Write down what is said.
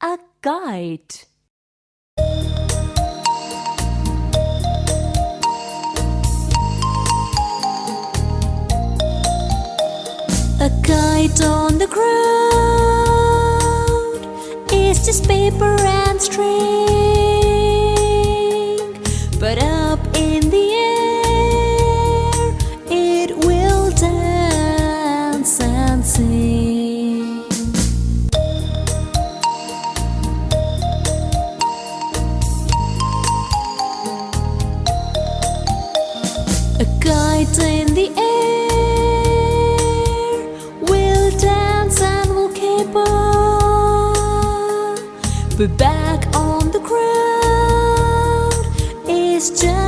a kite. A kite on the ground is just paper and string, but up in the air A kite in the air. Will dance and will caper, but back on the ground. Is just